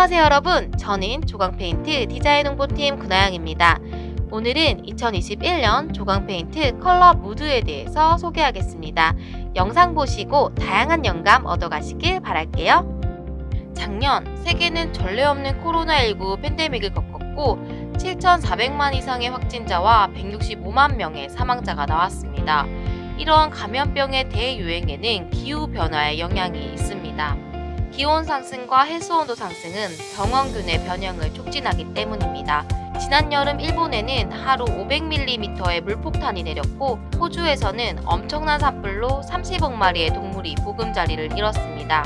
안녕하세요 여러분 저는 조광페인트 디자인 홍보팀 구나영입니다 오늘은 2021년 조광페인트 컬러 무드에 대해서 소개하겠습니다 영상 보시고 다양한 영감 얻어가시길 바랄게요 작년 세계는 전례 없는 코로나19 팬데믹을 겪었고 7,400만 이상의 확진자와 165만 명의 사망자가 나왔습니다. 이러한 감염병의 대유행에는 기후변화의 영향이 있습니다. 기온 상승과 해수온도 상승은 병원균의 변형을 촉진하기 때문입니다. 지난 여름 일본에는 하루 500mm의 물폭탄이 내렸고 호주에서는 엄청난 산불로 30억 마리의 동물이 보금자리를 잃었습니다.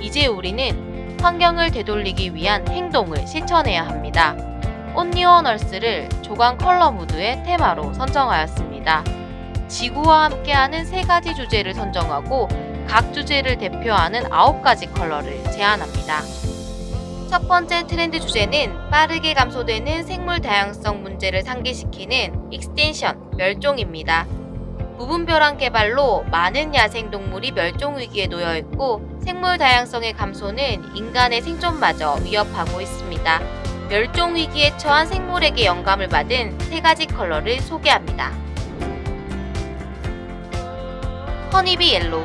이제 우리는 환경을 되돌리기 위한 행동을 실천해야 합니다. 온리오널스를 조광 컬러 무드의 테마로 선정하였습니다. 지구와 함께하는 세 가지 주제를 선정하고 각 주제를 대표하는 9가지 컬러를 제안합니다. 첫 번째 트렌드 주제는 빠르게 감소되는 생물 다양성 문제를 상기시키는 extinction, 멸종입니다. 무분별한 개발로 많은 야생동물이 멸종 위기에 놓여 있고 생물 다양성의 감소는 인간의 생존마저 위협하고 있습니다. 멸종 위기에 처한 생물에게 영감을 받은 세 가지 컬러를 소개합니다. Honeybee Yellow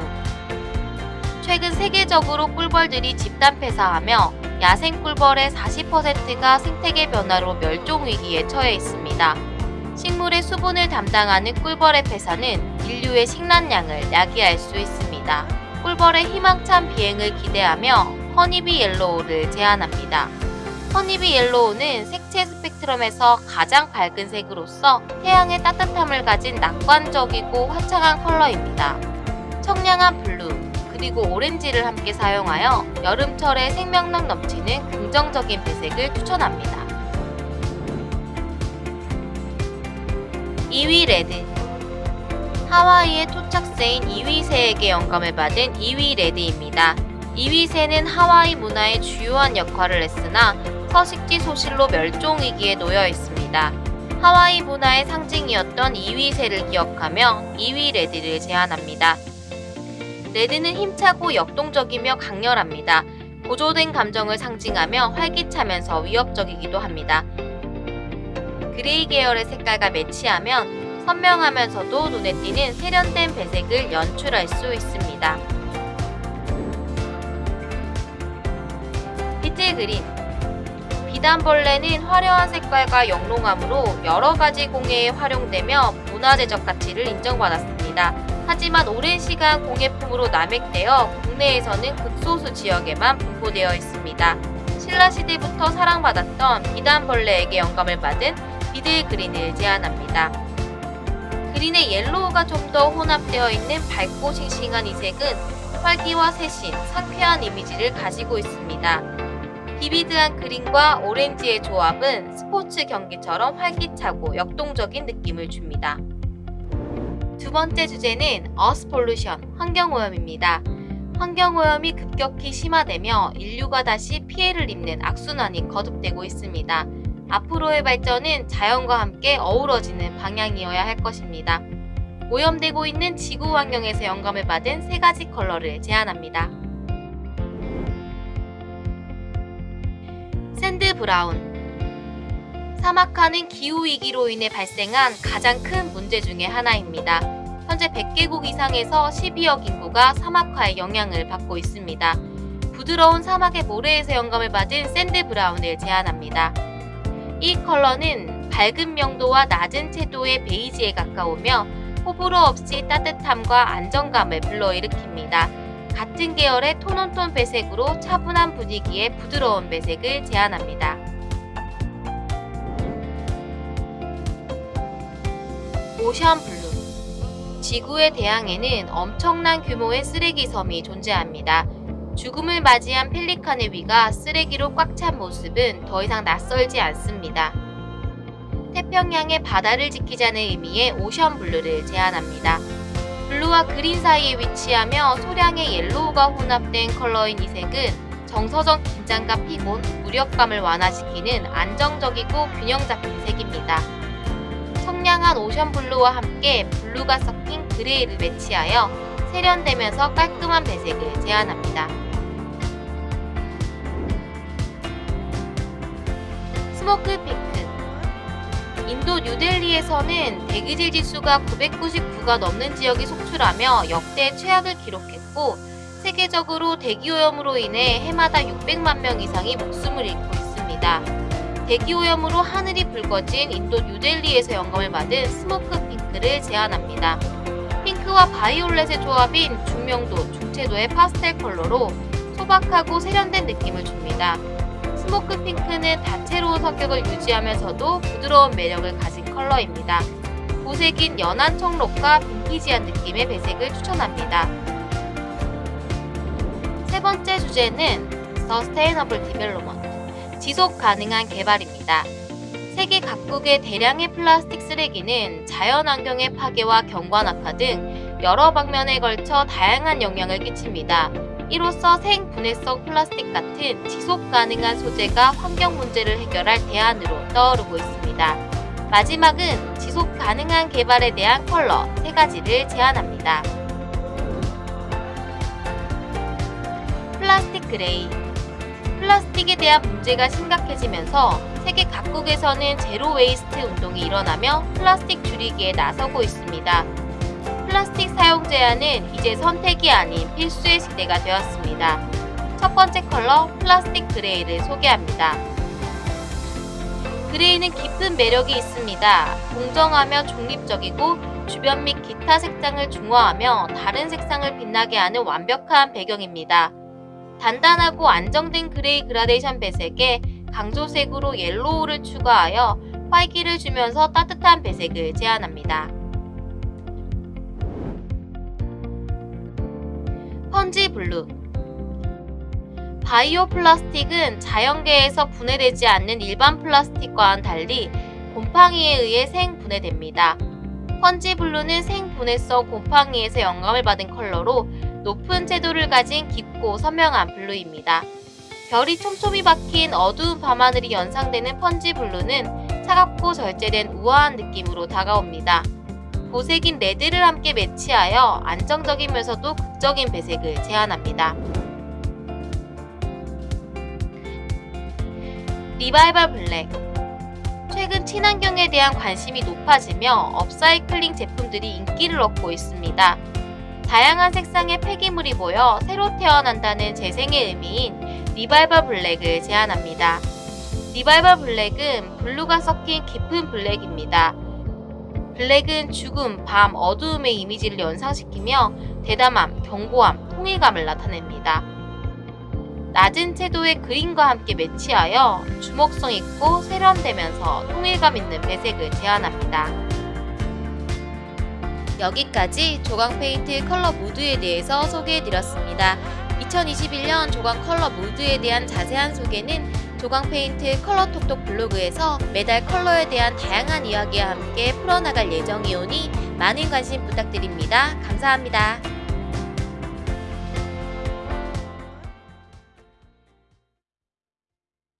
최근 세계적으로 꿀벌들이 집단 폐사하며 야생 꿀벌의 40%가 생태계 변화로 멸종 위기에 처해 있습니다. 식물의 수분을 담당하는 꿀벌의 폐사는 인류의 식량난을 야기할 수 있습니다. 꿀벌의 희망찬 비행을 기대하며 Honeybee Yellow를 제안합니다. Honeybee Yellow는 색채 스펙트럼에서 가장 밝은 색으로서 태양의 따뜻함을 가진 낙관적이고 화창한 컬러입니다. 청량한 블루, 그리고 오렌지를 함께 사용하여 여름철에 생명력 넘치는 긍정적인 배색을 추천합니다. 이위 레드 하와이의 토착새인 이위새에게 영감을 받은 이위 레드입니다. 이위새는 하와이 문화의 주요한 역할을 했으나 서식지 소실로 멸종위기에 놓여 있습니다. 하와이 문화의 상징이었던 이위새를 기억하며 이위 레드를 제안합니다. 레드는 힘차고 역동적이며 강렬합니다. 고조된 감정을 상징하며 활기차면서 위협적이기도 합니다. 그레이 계열의 색깔과 매치하면 선명하면서도 눈에 띄는 세련된 배색을 연출할 수 있습니다. Beetle Green 비단벌레는 화려한 색깔과 영롱함으로 여러가지 공예에 활용되며 문화재적 가치를 인정받았습니다. 하지만 오랜 시간 공예품으로 남획되어 국내에서는 극소수 지역에만 분포되어 있습니다. 신라시대부터 사랑받았던 비단벌레에게 영감을 받은 비들 그린을 제안합니다. 그린의 옐로우가 좀 더 혼합되어 있는 밝고 싱싱한 이 색은 활기와 새신, 상쾌한 이미지를 가지고 있습니다. 비비드한 그린과 오렌지의 조합은 스포츠 경기처럼 활기차고 역동적인 느낌을 줍니다. 두 번째 주제는 Earth Pollution, 환경오염입니다. 환경오염이 급격히 심화되며 인류가 다시 피해를 입는 악순환이 거듭되고 있습니다. 앞으로의 발전은 자연과 함께 어우러지는 방향이어야 할 것입니다. 오염되고 있는 지구 환경에서 영감을 받은 세 가지 컬러를 제안합니다. Sand Brown 사막화는 기후위기로 인해 발생한 가장 큰 문제 중의 하나입니다. 현재 100개국 이상에서 12억 인구가 사막화의 영향을 받고 있습니다. 부드러운 사막의 모래에서 영감을 받은 Sand Brown을 제안합니다. 이 컬러는 밝은 명도와 낮은 채도의 베이지에 가까우며 호불호 없이 따뜻함과 안정감을 불러일으킵니다. 같은 계열의 tone on tone 배색으로 차분한 분위기의 부드러운 배색을 제안합니다. Ocean Blue 지구의 대양에는 엄청난 규모의 쓰레기 섬이 존재합니다. 죽음을 맞이한 펠리칸의 위가 쓰레기로 꽉 찬 모습은 더 이상 낯설지 않습니다. 태평양의 바다를 지키자는 의미의 Ocean Blue를 제안합니다. 블루와 그린 사이에 위치하며 소량의 옐로우가 혼합된 컬러인 이 색은 정서적 긴장감 피곤, 무력감을 완화시키는 안정적이고 균형 잡힌 색입니다. 청량한 Ocean Blue와 함께 블루가 섞인 그레이를 매치하여 세련되면서 깔끔한 배색을 제안합니다. Smoke Pink 인도 뉴델리에서는 대기질 지수가 999가 넘는 지역이 속출하며 역대 최악을 기록했고 세계적으로 대기오염으로 인해 해마다 600만 명 이상이 목숨을 잃고 있습니다. 대기오염으로 하늘이 붉어진 인도 뉴델리에서 영감을 받은 Smoke Pink를 제안합니다. 핑크와 바이올렛의 조합인 중명도, 중채도의 파스텔 컬러로 소박하고 세련된 느낌을 줍니다. Smoke Pink는 다채로운 성격을 유지하면서도 부드러운 매력을 가진 컬러입니다. 보색인 연한 청록과 빈티지한 느낌의 배색을 추천합니다. 세 번째 주제는 Sustainable Development, 지속 가능한 개발입니다. 세계 각국의 대량의 플라스틱 쓰레기는 자연환경의 파괴와 경관 악화 등 여러 방면에 걸쳐 다양한 영향을 끼칩니다. 이로써 생분해성 플라스틱 같은 지속 가능한 소재가 환경 문제를 해결할 대안으로 떠오르고 있습니다. 마지막은 지속 가능한 개발에 대한 컬러 3가지를 제안합니다. 플라스틱 그레이 플라스틱에 대한 문제가 심각해지면서 세계 각국에서는 zero waste 운동이 일어나며 플라스틱 줄이기에 나서고 있습니다. 플라스틱 사용 제한은 이제 선택이 아닌 필수의 시대가 되었습니다. 첫 번째 컬러 플라스틱 그레이를 소개합니다. 그레이는 깊은 매력이 있습니다. 공정하며 중립적이고 주변 및 기타 색상을 중화하며 다른 색상을 빛나게 하는 완벽한 배경입니다. 단단하고 안정된 그레이 그라데이션 배색에 강조색으로 옐로우를 추가하여 활기를 주면서 따뜻한 배색을 제안합니다. Fungi Blue 바이오 플라스틱은 자연계에서 분해되지 않는 일반 플라스틱과는 달리 곰팡이에 의해 생분해됩니다. Fungi Blue는 생분해성 곰팡이에서 영감을 받은 컬러로 높은 채도를 가진 깊고 선명한 블루입니다. 별이 촘촘히 박힌 어두운 밤하늘이 연상되는 Fungi Blue는 차갑고 절제된 우아한 느낌으로 다가옵니다. 보색인 레드를 함께 매치하여 안정적이면서도 극적인 배색을 제안합니다. 리바이벌 블랙 최근 친환경에 대한 관심이 높아지며 업사이클링 제품들이 인기를 얻고 있습니다. 다양한 색상의 폐기물이 모여 새로 태어난다는 재생의 의미인 리바이벌 블랙을 제안합니다. 리바이벌 블랙은 블루가 섞인 깊은 블랙입니다. 블랙은 죽음, 밤, 어두움의 이미지를 연상시키며 대담함, 견고함, 통일감을 나타냅니다. 낮은 채도의 그린과 함께 매치하여 주목성 있고 세련되면서 통일감 있는 배색을 제안합니다. 여기까지 조광 페인트 컬러 무드에 대해서 소개해드렸습니다. 2021년 조광 컬러 무드에 대한 자세한 소개는 조광 페인트 컬러톡톡 블로그에서 매달 컬러에 대한 다양한 이야기와 함께 풀어나갈 예정이오니 많은 관심 부탁드립니다. 감사합니다.